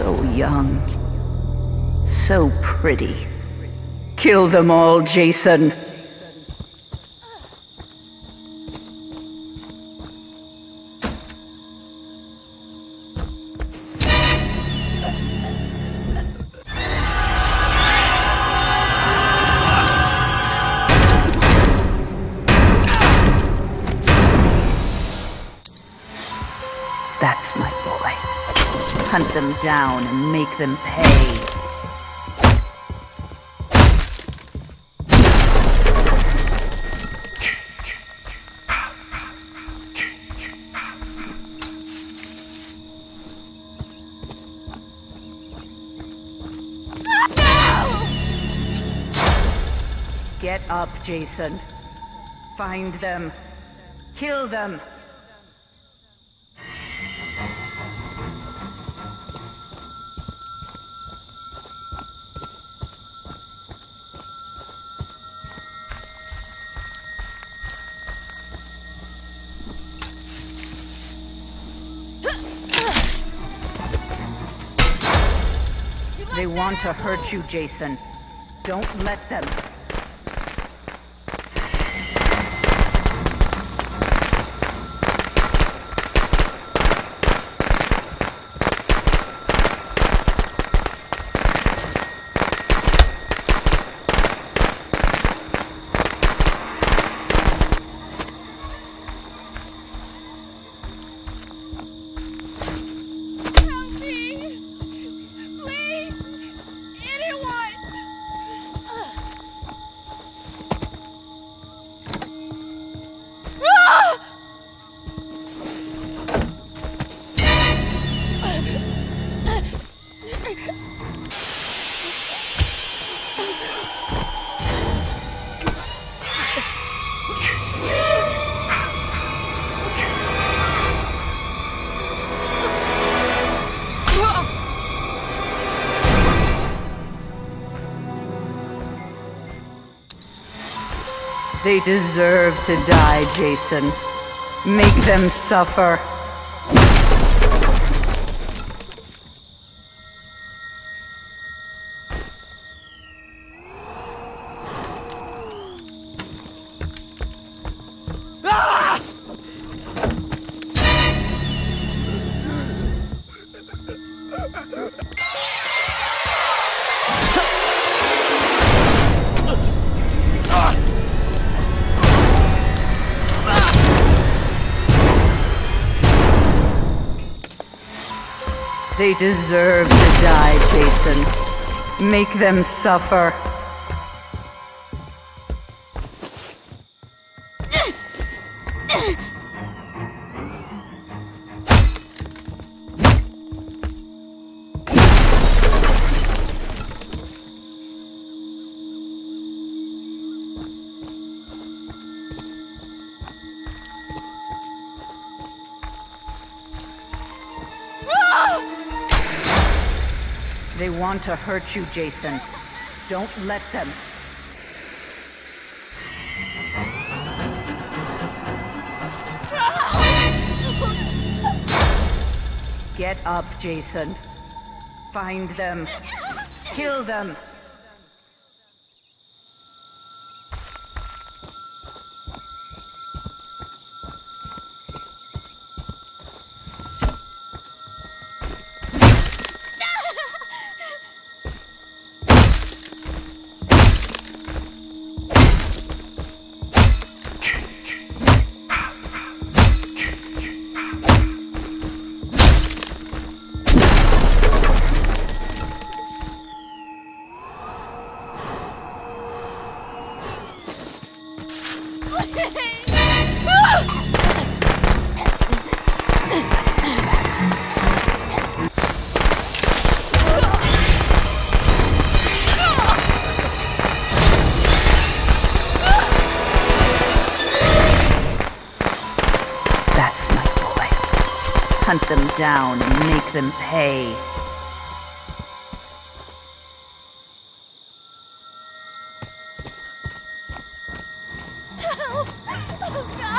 So young. So pretty. Kill them all, Jason. Them down and make them pay. Get up, Jason. Find them. Kill them. They want to hurt you, Jason. Don't let them. They deserve to die, Jason. Make them suffer. They deserve to die, Jason. Make them suffer. They want to hurt you, Jason. Don't let them. Get up, Jason. Find them. Kill them. Hunt them down and make them pay. Help! Oh, God!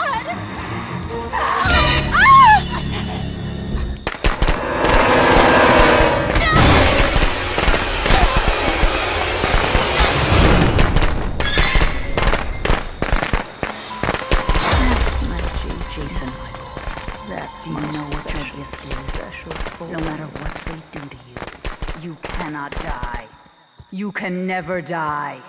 Cannot die. You can never die.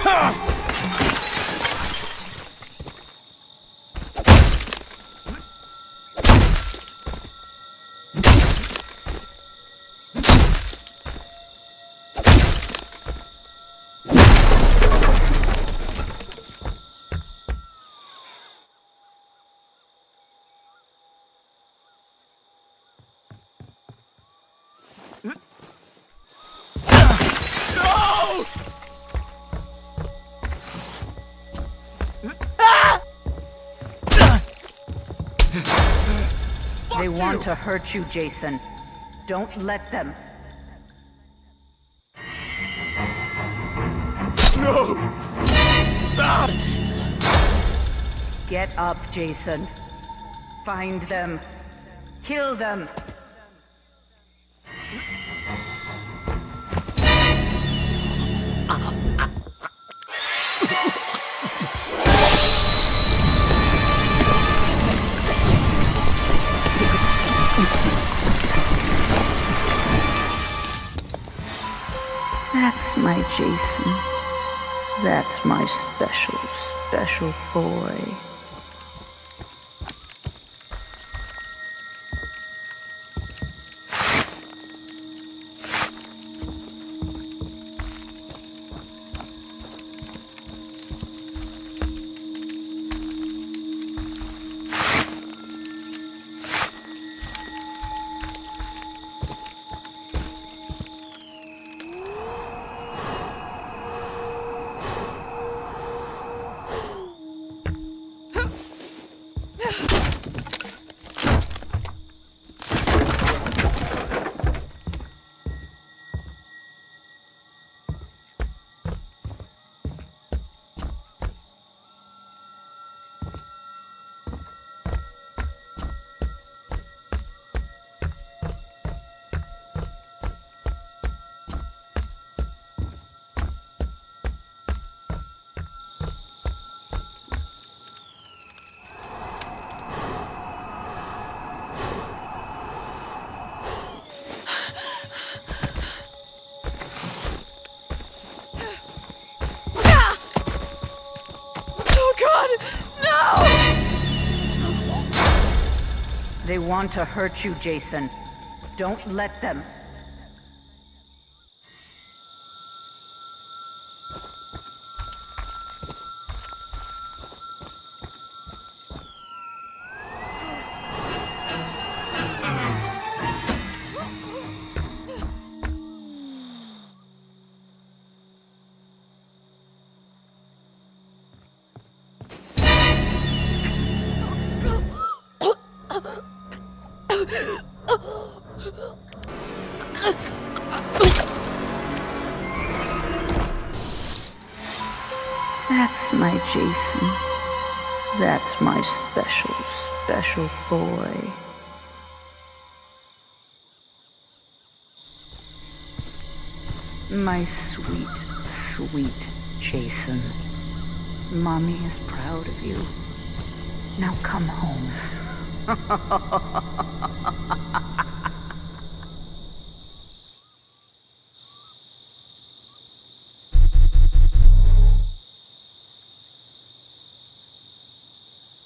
Help! They want to hurt you, Jason. Don't let them. No! Stop! Get up, Jason. Find them. Kill them. That's my special, special boy. God! No! They want to hurt you, Jason. Don't let them. That's my Jason. That's my special, special boy. My sweet, sweet Jason. Mommy is proud of you. Now come home.